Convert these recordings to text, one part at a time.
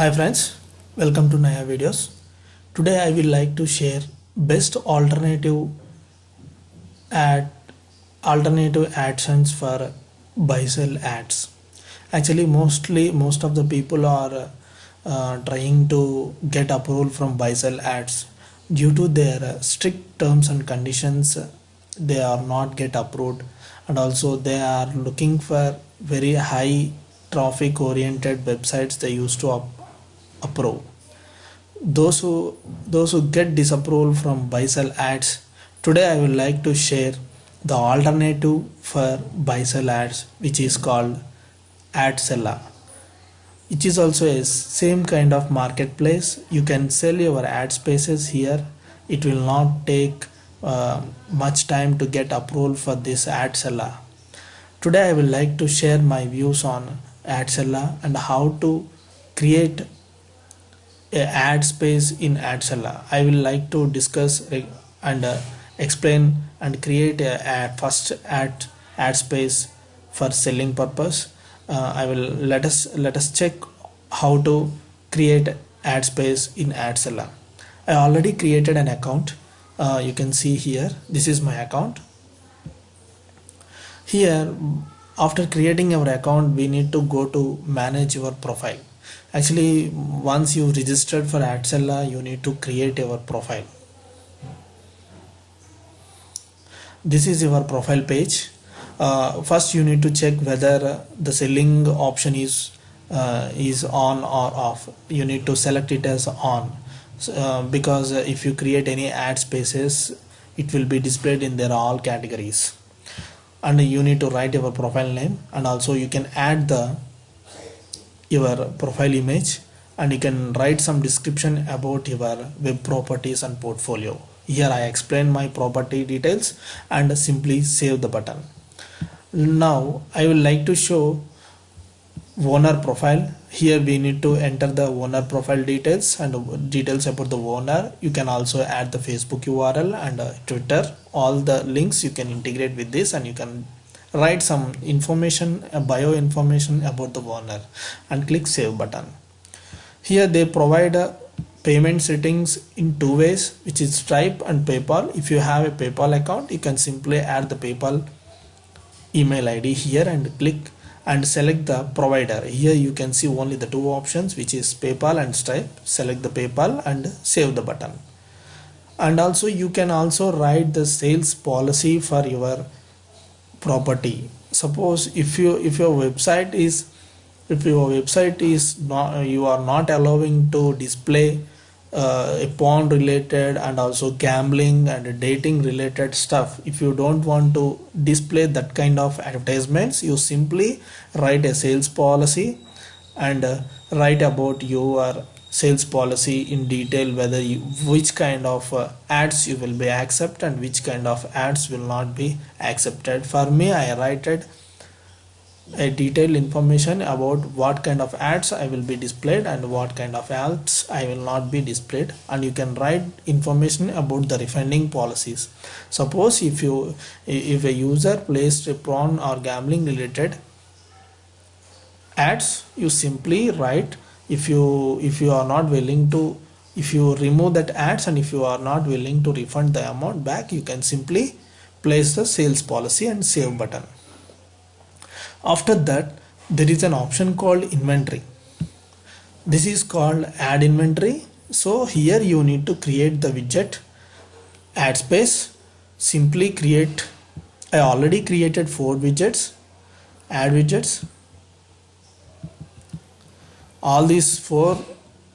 Hi friends, welcome to Naya videos. Today I will like to share best alternative ad alternative AdSense for buy sell ads. Actually, mostly most of the people are uh, trying to get approval from buy sell ads due to their strict terms and conditions. They are not get approved, and also they are looking for very high traffic oriented websites they used to up, approve. Those who those who get disapproval from buy sell ads today i would like to share the alternative for buy sell ads which is called ad AdSella. It is also a same kind of marketplace. You can sell your ad spaces here. It will not take uh, much time to get approval for this AdSella. Today i would like to share my views on AdSella and how to create ad space in AdSella. I will like to discuss and uh, explain and create a ad, first ad ad space for selling purpose. Uh, I will let us let us check how to create ad space in AdSella. I already created an account. Uh, you can see here. This is my account. Here after creating our account we need to go to manage your profile actually once you registered for AdSella you need to create your profile. This is your profile page. Uh, first you need to check whether the selling option is uh, is on or off. You need to select it as on. So, uh, because if you create any ad spaces it will be displayed in their all categories. And you need to write your profile name and also you can add the your profile image and you can write some description about your web properties and portfolio. Here I explain my property details and simply save the button. Now I will like to show owner profile. Here we need to enter the owner profile details and details about the owner. You can also add the facebook url and twitter. All the links you can integrate with this and you can write some information bio information about the owner and click save button. Here they provide a payment settings in two ways which is stripe and paypal. If you have a paypal account you can simply add the paypal email id here and click and select the provider. Here you can see only the two options which is paypal and stripe. Select the paypal and save the button. And also you can also write the sales policy for your property. Suppose if you if your website is if your website is not you are not allowing to display uh, a porn related and also gambling and dating related stuff if you don't want to display that kind of advertisements you simply write a sales policy and uh, write about your sales policy in detail whether you which kind of uh, ads you will be accept and which kind of ads will not be accepted. For me i write it a detailed information about what kind of ads I will be displayed and what kind of ads I will not be displayed. And you can write information about the refunding policies. Suppose if you if a user placed a prawn or gambling related ads you simply write if you if you are not willing to if you remove that ads and if you are not willing to refund the amount back you can simply place the sales policy and save button. After that there is an option called inventory. This is called add inventory. So here you need to create the widget add space simply create I already created four widgets add widgets all these four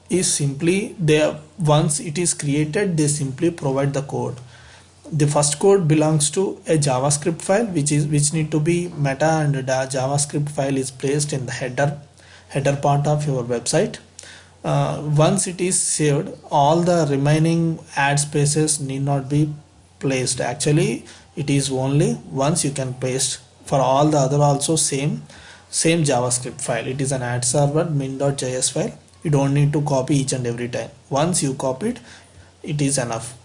is simply they once it is created they simply provide the code. The first code belongs to a javascript file which is which need to be meta and the javascript file is placed in the header header part of your website. Uh, once it is saved all the remaining ad spaces need not be placed. Actually it is only once you can paste. For all the other also same same javascript file. It is an ad server min.js file. You don't need to copy each and every time. Once you copy it it is enough.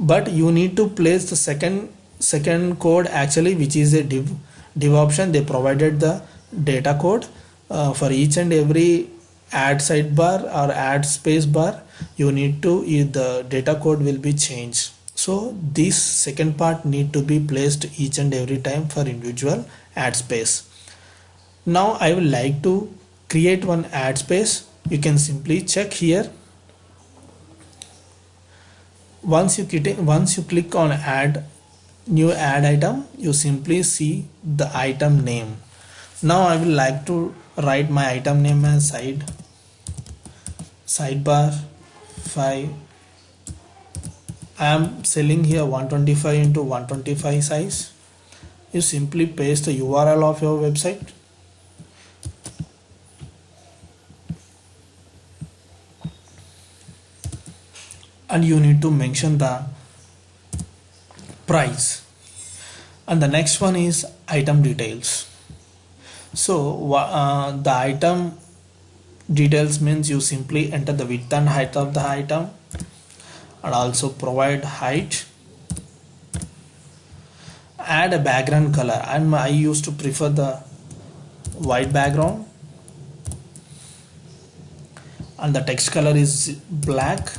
But you need to place the second second code actually which is a div div option. They provided the data code uh, for each and every add sidebar or add space bar. You need to the data code will be changed. So this second part need to be placed each and every time for individual add space now I would like to create one ad space. You can simply check here. Once you click once you click on add new ad item you simply see the item name. Now I will like to write my item name as side sidebar 5 I am selling here 125 into 125 size. You simply paste the URL of your website and you need to mention the price. And the next one is item details. So uh, the item details means you simply enter the width and height of the item and also provide height. Add a background color. And I used to prefer the white background. And the text color is black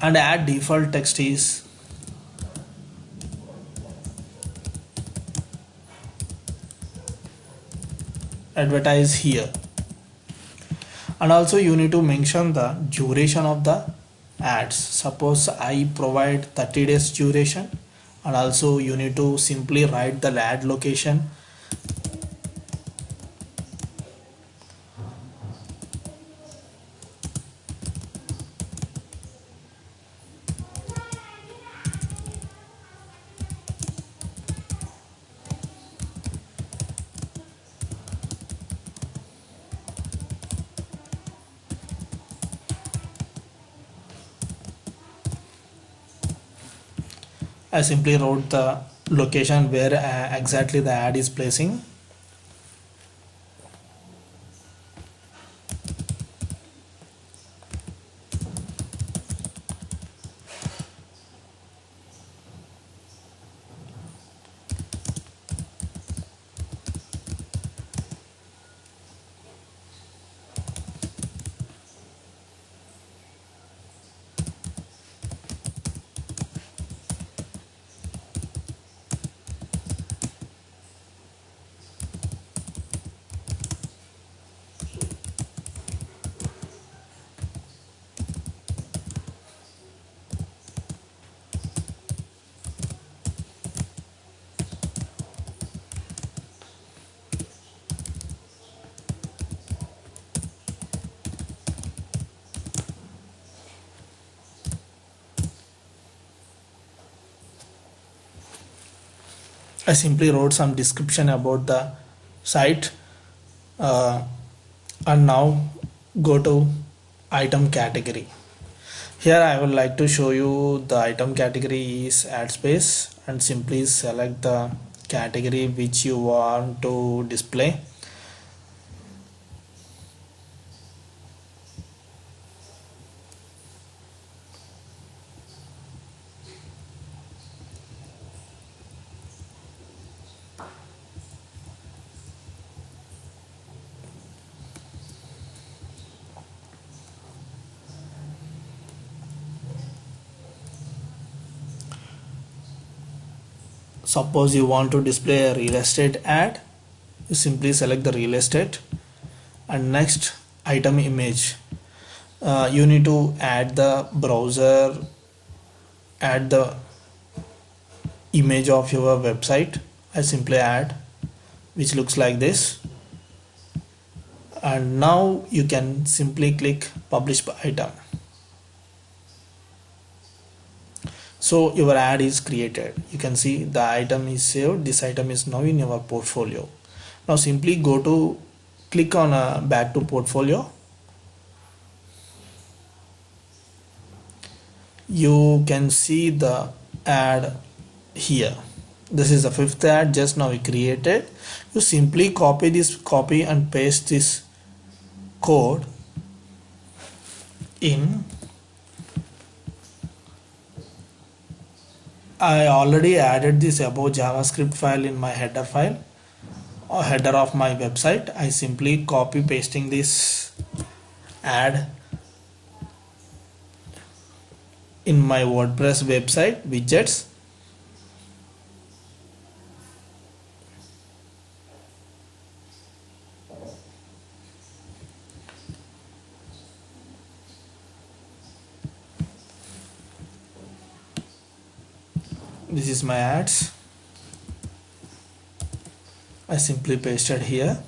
and add default text is advertise here. And also you need to mention the duration of the ads. Suppose I provide 30 days duration and also you need to simply write the ad location I simply wrote the location where uh, exactly the ad is placing I simply wrote some description about the site uh, and now go to item category. Here I would like to show you the item category is ad space and simply select the category which you want to display suppose you want to display a real estate ad you simply select the real estate and next item image. Uh, you need to add the browser add the image of your website. I simply add which looks like this. And now you can simply click publish item so your ad is created. You can see the item is saved. This item is now in your portfolio. Now simply go to click on a uh, back to portfolio. You can see the ad here. This is the fifth ad just now we created. You simply copy this copy and paste this code in I already added this above JavaScript file in my header file uh, header of my website. I simply copy pasting this ad in my WordPress website widgets this is my ads. I simply pasted here.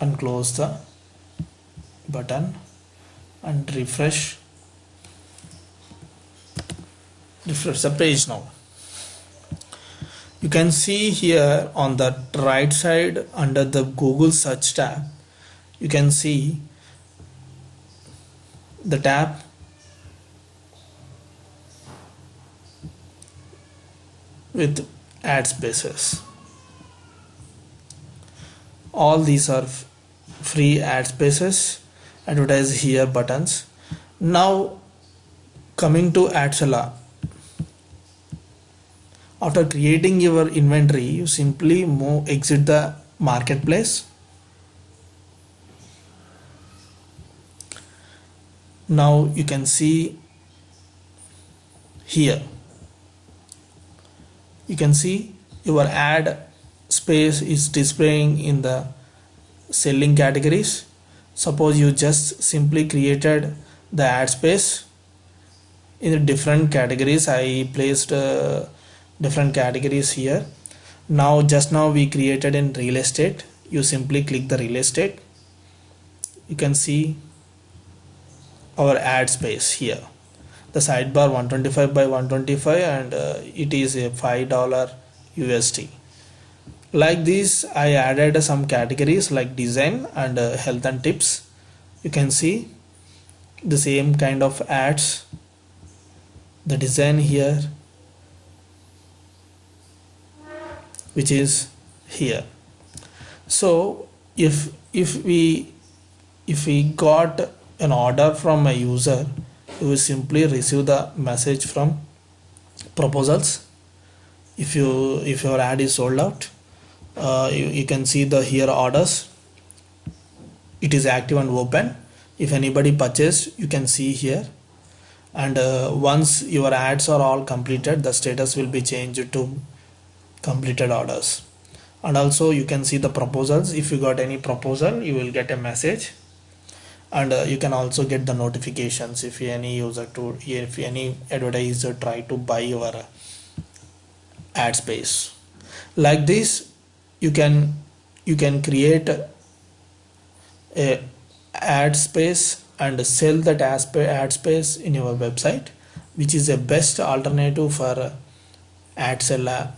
And close the button and refresh. Refresh the page now. You can see here on the right side under the Google search tab you can see the tab with ad spaces. All these are free ad spaces advertise here buttons. Now coming to Adseller after creating your inventory you simply move exit the marketplace. Now you can see here you can see your ad space is displaying in the selling categories. Suppose you just simply created the ad space in the different categories. I placed uh, different categories here. Now just now we created in real estate. You simply click the real estate. You can see our ad space here the sidebar 125 by 125 and uh, it is a five dollar USD like this I added some categories like design and uh, health and tips. You can see the same kind of ads. The design here which is here. So if if we if we got an order from a user you simply receive the message from proposals. If you if your ad is sold out uh, you, you can see the here orders. It is active and open. If anybody purchased you can see here. And uh, once your ads are all completed the status will be changed to completed orders. And also you can see the proposals. If you got any proposal you will get a message and uh, you can also get the notifications if any user to if any advertiser try to buy your ad space. Like this you can you can create a ad space and sell that ad space in your website which is a best alternative for ad seller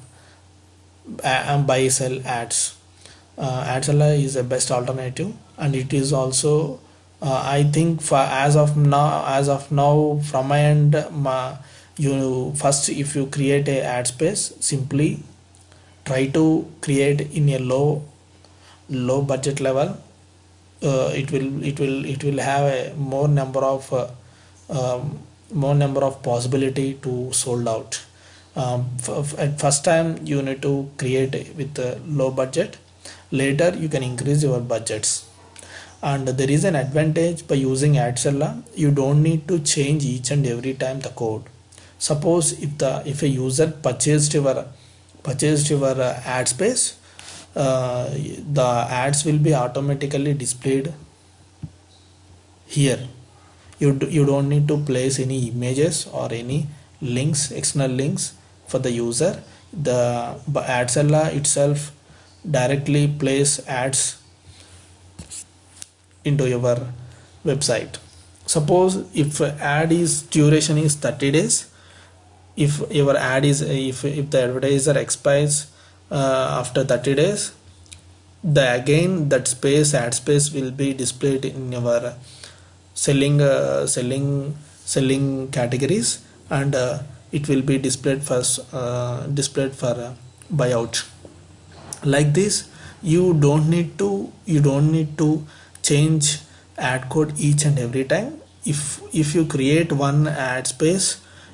and buy sell ads. Uh, ad seller is a best alternative and it is also uh, I think for as of now as of now from my end my, you first if you create a ad space simply try to create in a low low budget level. Uh, it will it will it will have a more number of uh, um, more number of possibility to sold out. Um, at first time you need to create with a low budget. Later you can increase your budgets and there is an advantage by using Adseller you don't need to change each and every time the code. Suppose if the if a user purchased your purchased your uh, ad space uh, the ads will be automatically displayed here. You, do, you don't need to place any images or any links external links for the user. The Adseller itself directly place ads into your website. Suppose if ad is duration is 30 days if your ad is if, if the advertiser expires uh, after 30 days the again that space ad space will be displayed in your selling uh, selling selling categories and uh, it will be displayed first uh, displayed for uh, buyout. Like this you don't need to you don't need to change ad code each and every time. If if you create one ad space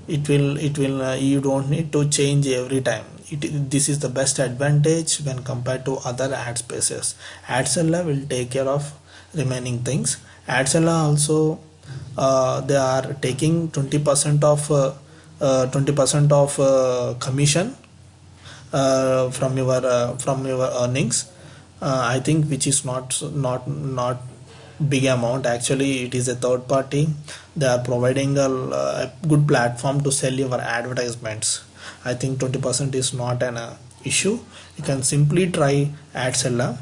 it will it will uh, you don't need to change every time. It, this is the best advantage when compared to other ad spaces. Adseller will take care of remaining things. Adseller also uh, they are taking 20% of 20% uh, uh, of uh, commission from your from your earnings i think which is not not not big amount. Actually it is a third party. They are providing a, a good platform to sell your advertisements. I think 20% is not an uh, issue. You can simply try adseller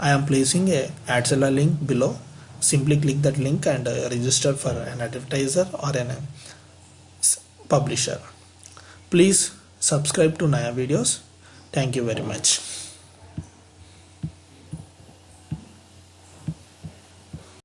i am placing a adseller link below. Simply click that link and uh, register for an advertiser or an uh, publisher. Please subscribe to naya videos. Thank you very much